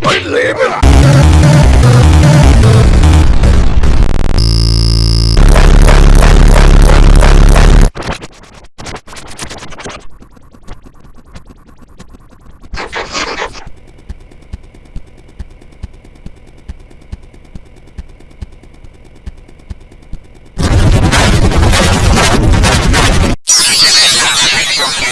Believe it! We'll be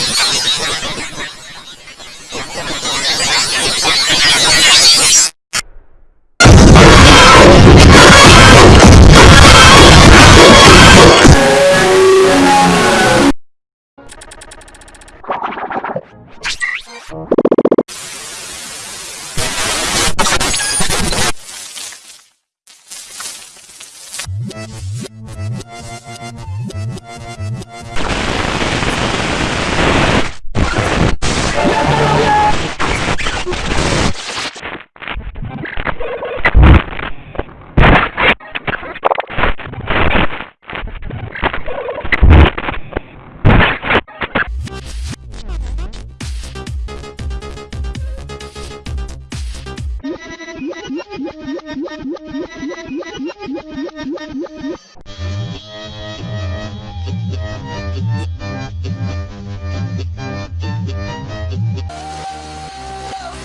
right back.